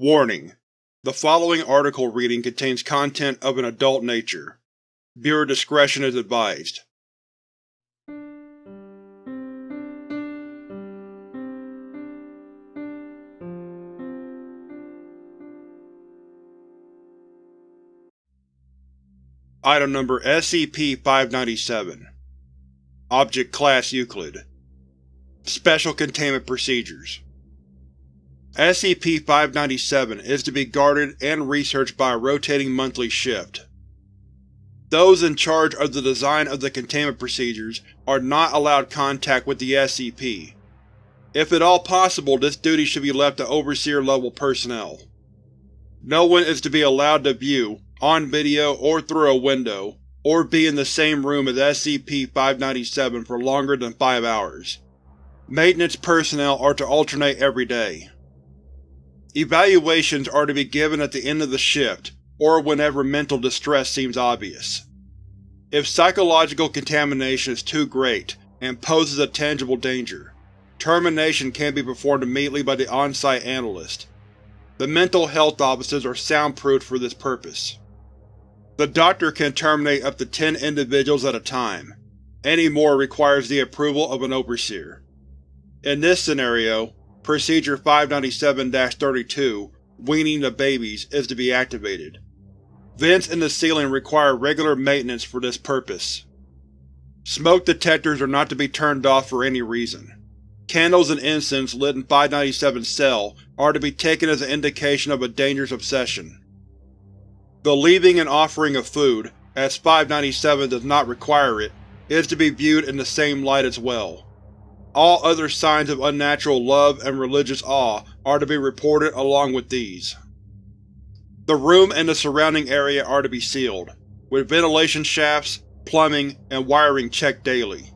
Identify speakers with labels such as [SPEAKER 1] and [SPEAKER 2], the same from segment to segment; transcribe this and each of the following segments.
[SPEAKER 1] Warning: The following article reading contains content of an adult nature. Viewer discretion is advised. Item Number SCP-597 Object Class Euclid Special Containment Procedures SCP-597 is to be guarded and researched by a rotating monthly shift. Those in charge of the design of the containment procedures are not allowed contact with the SCP. If at all possible this duty should be left to Overseer-level personnel. No one is to be allowed to view, on video or through a window, or be in the same room as SCP-597 for longer than five hours. Maintenance personnel are to alternate every day. Evaluations are to be given at the end of the shift, or whenever mental distress seems obvious. If psychological contamination is too great and poses a tangible danger, termination can be performed immediately by the on-site analyst. The mental health offices are soundproofed for this purpose. The doctor can terminate up to ten individuals at a time. Any more requires the approval of an overseer. In this scenario, Procedure 597-32, Weaning the Babies, is to be activated. Vents in the ceiling require regular maintenance for this purpose. Smoke detectors are not to be turned off for any reason. Candles and incense lit in 597's cell are to be taken as an indication of a dangerous obsession. The leaving and offering of food, as 597 does not require it, is to be viewed in the same light as well. All other signs of unnatural love and religious awe are to be reported along with these. The room and the surrounding area are to be sealed, with ventilation shafts, plumbing, and wiring checked daily.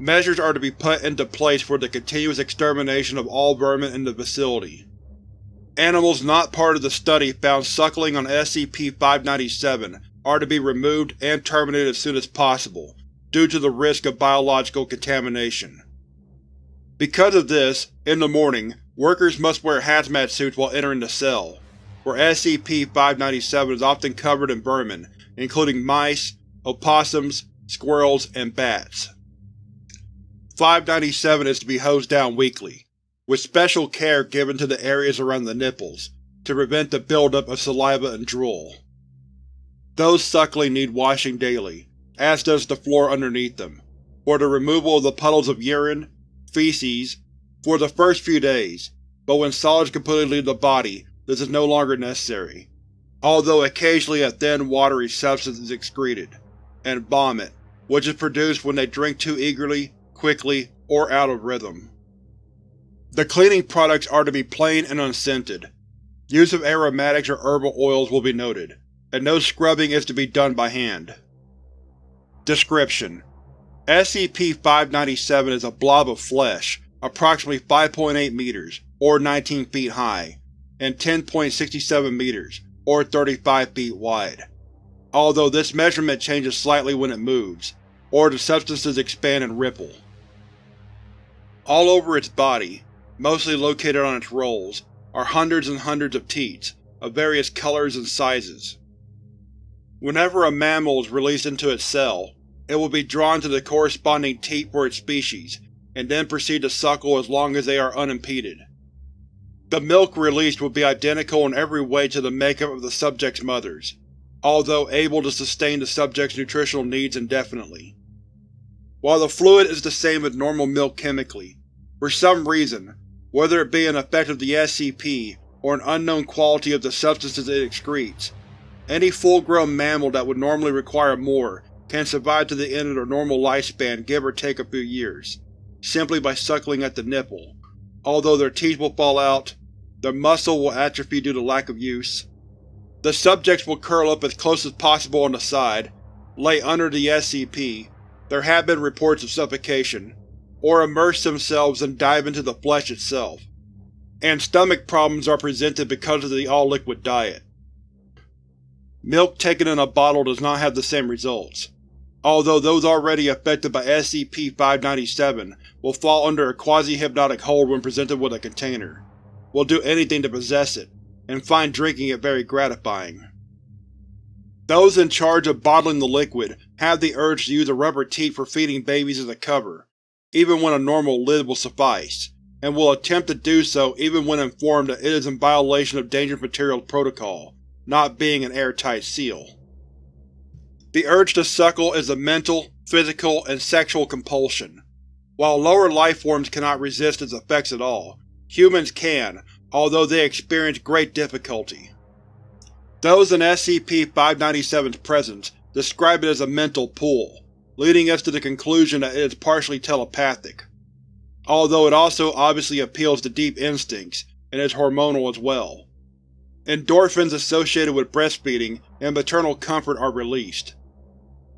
[SPEAKER 1] Measures are to be put into place for the continuous extermination of all vermin in the facility. Animals not part of the study found suckling on SCP-597 are to be removed and terminated as soon as possible, due to the risk of biological contamination. Because of this, in the morning, workers must wear hazmat suits while entering the cell, where SCP-597 is often covered in vermin, including mice, opossums, squirrels, and bats. 597 is to be hosed down weekly, with special care given to the areas around the nipples, to prevent the buildup of saliva and drool. Those suckling need washing daily, as does the floor underneath them, for the removal of the puddles of urine, feces, for the first few days, but when solids completely leave the body, this is no longer necessary, although occasionally a thin, watery substance is excreted, and vomit, which is produced when they drink too eagerly, quickly, or out of rhythm. The cleaning products are to be plain and unscented. Use of aromatics or herbal oils will be noted, and no scrubbing is to be done by hand. Description: SCP-597 is a blob of flesh, approximately 5.8 meters, or 19 feet high, and 10.67 meters, or 35 feet wide. Although this measurement changes slightly when it moves, or the substances expand and ripple. All over its body, mostly located on its rolls, are hundreds and hundreds of teats, of various colors and sizes. Whenever a mammal is released into its cell, it will be drawn to the corresponding teat for its species, and then proceed to suckle as long as they are unimpeded. The milk released will be identical in every way to the makeup of the subject's mothers, although able to sustain the subject's nutritional needs indefinitely. While the fluid is the same as normal milk chemically, for some reason, whether it be an effect of the SCP or an unknown quality of the substances it excretes, any full-grown mammal that would normally require more can survive to the end of their normal lifespan give or take a few years, simply by suckling at the nipple, although their teeth will fall out, their muscle will atrophy due to lack of use. The subjects will curl up as close as possible on the side, lay under the SCP, there have been reports of suffocation, or immerse themselves and dive into the flesh itself. And stomach problems are presented because of the all-liquid diet. Milk taken in a bottle does not have the same results although those already affected by SCP-597 will fall under a quasi-hypnotic hold when presented with a container, will do anything to possess it, and find drinking it very gratifying. Those in charge of bottling the liquid have the urge to use a rubber teat for feeding babies as a cover, even when a normal lid will suffice, and will attempt to do so even when informed that it is in violation of Dangerous Materials Protocol, not being an airtight seal. The urge to suckle is a mental, physical, and sexual compulsion. While lower lifeforms cannot resist its effects at all, humans can, although they experience great difficulty. Those in SCP-597's presence describe it as a mental pull, leading us to the conclusion that it is partially telepathic, although it also obviously appeals to deep instincts, and is hormonal as well. Endorphins associated with breastfeeding and maternal comfort are released.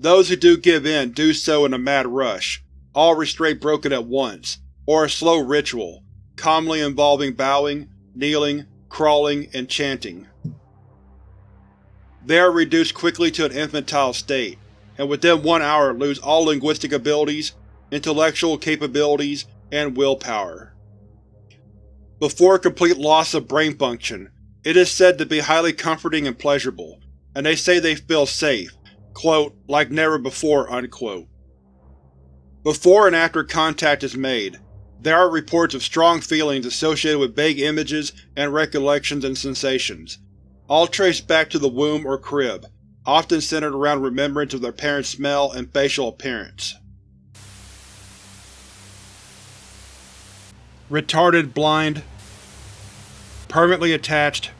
[SPEAKER 1] Those who do give in do so in a mad rush, all restraint broken at once, or a slow ritual, commonly involving bowing, kneeling, crawling, and chanting. They are reduced quickly to an infantile state, and within one hour lose all linguistic abilities, intellectual capabilities, and willpower. Before complete loss of brain function, it is said to be highly comforting and pleasurable, and they say they feel safe, quote, like never before, unquote. Before and after contact is made, there are reports of strong feelings associated with vague images and recollections and sensations, all traced back to the womb or crib, often centered around remembrance of their parents' smell and facial appearance. Retarded blind Permanently attached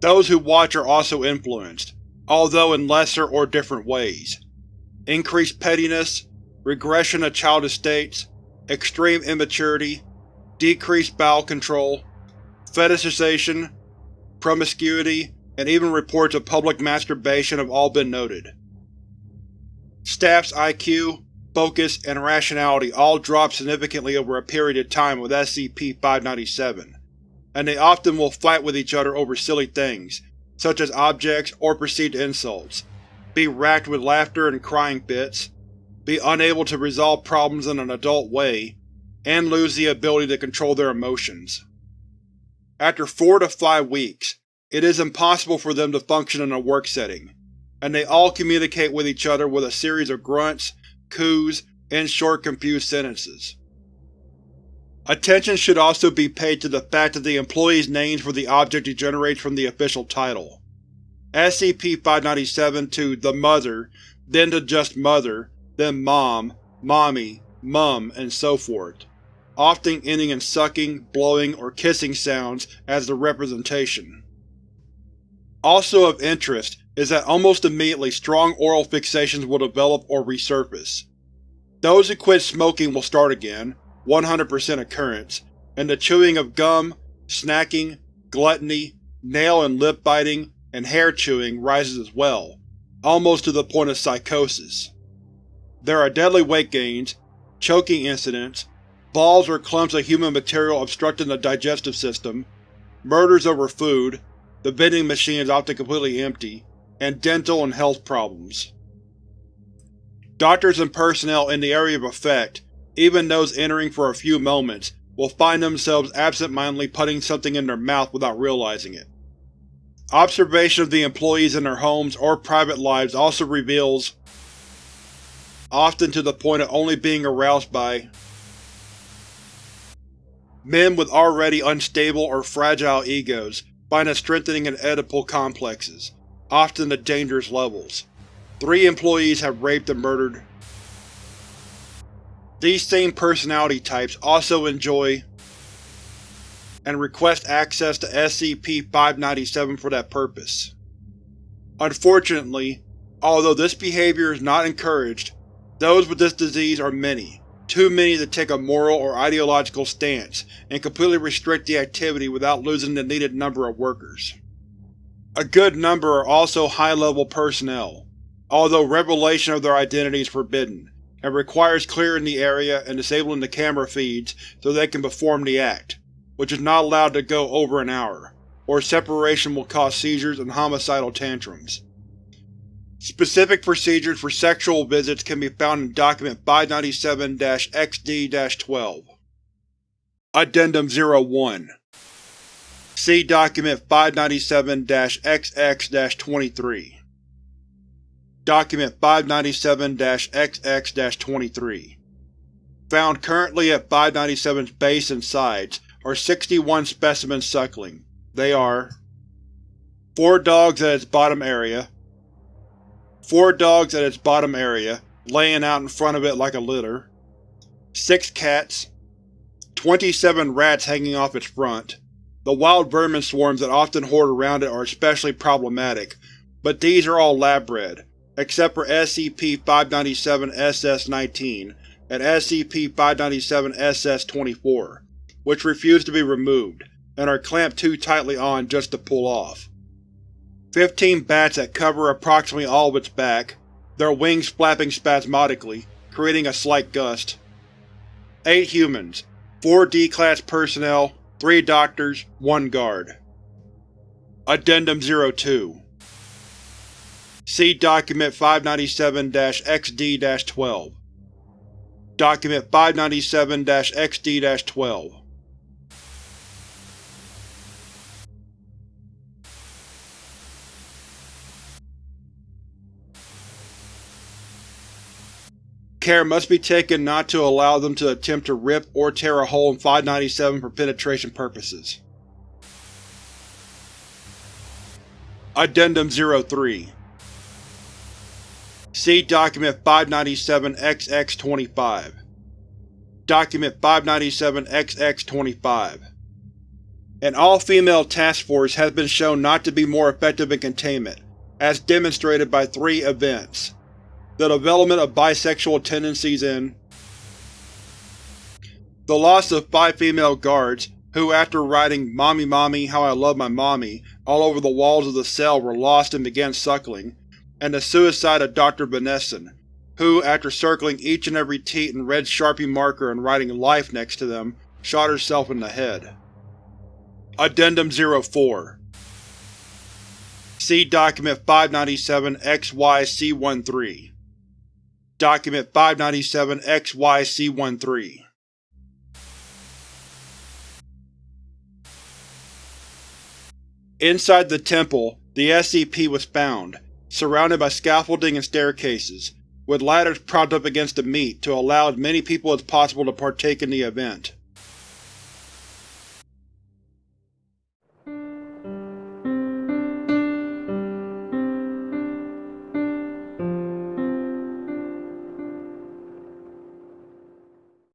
[SPEAKER 1] Those who watch are also influenced, although in lesser or different ways. Increased pettiness, regression of childish states, extreme immaturity, decreased bowel control, fetishization, promiscuity, and even reports of public masturbation have all been noted. Staff's IQ, focus, and rationality all drop significantly over a period of time with SCP-597, and they often will fight with each other over silly things, such as objects or perceived insults, be racked with laughter and crying fits, be unable to resolve problems in an adult way, and lose the ability to control their emotions. After four to five weeks, it is impossible for them to function in a work setting, and they all communicate with each other with a series of grunts, coos, and short confused sentences. Attention should also be paid to the fact that the employee's names for the object degenerates from the official title. SCP-597 to The Mother, then to just Mother, then Mom, Mommy, Mum, and so forth often ending in sucking, blowing, or kissing sounds as the representation. Also of interest is that almost immediately strong oral fixations will develop or resurface. Those who quit smoking will start again, 100% occurrence, and the chewing of gum, snacking, gluttony, nail and lip biting, and hair chewing rises as well, almost to the point of psychosis. There are deadly weight gains, choking incidents, balls or clumps of human material obstructing the digestive system, murders over food, the vending machine is often completely empty, and dental and health problems. Doctors and personnel in the area of effect, even those entering for a few moments, will find themselves absent-mindedly putting something in their mouth without realizing it. Observation of the employees in their homes or private lives also reveals, often to the point of only being aroused by, Men with already unstable or fragile egos find a strengthening in Oedipal complexes, often to dangerous levels. Three employees have raped and murdered. These same personality types also enjoy and request access to SCP-597 for that purpose. Unfortunately, although this behavior is not encouraged, those with this disease are many, too many to take a moral or ideological stance and completely restrict the activity without losing the needed number of workers. A good number are also high-level personnel, although revelation of their identity is forbidden, and requires clearing the area and disabling the camera feeds so they can perform the act, which is not allowed to go over an hour, or separation will cause seizures and homicidal tantrums. Specific procedures for sexual visits can be found in Document 597-XD-12. Addendum 01 See Document 597-XX-23 Document 597-XX-23 Found currently at 597's base and sides are 61 specimens suckling. They are 4 dogs at its bottom area 4 dogs at its bottom area, laying out in front of it like a litter 6 cats 27 rats hanging off its front. The wild vermin swarms that often hoard around it are especially problematic, but these are all lab-bred, except for SCP-597-SS-19 and SCP-597-SS-24, which refuse to be removed, and are clamped too tightly on just to pull off. Fifteen bats that cover approximately all of its back, their wings flapping spasmodically, creating a slight gust. Eight humans, four D-Class personnel, three doctors, one guard. Addendum 02 See Document 597-XD-12 Document 597-XD-12 Care must be taken not to allow them to attempt to rip or tear a hole in 597 for penetration purposes. Addendum 03 See Document 597-XX-25 Document 597-XX-25 An all-female task force has been shown not to be more effective in containment, as demonstrated by three events. The development of bisexual tendencies in the loss of five female guards, who after writing Mommy Mommy How I Love My Mommy all over the walls of the cell were lost and began suckling, and the suicide of Dr. Benesson, who, after circling each and every teat in red Sharpie marker and writing Life next to them, shot herself in the head. Addendum 04 See Document 597-XYC13 Document 597-XYC13 Inside the temple, the SCP was found, surrounded by scaffolding and staircases, with ladders propped up against the meat to allow as many people as possible to partake in the event.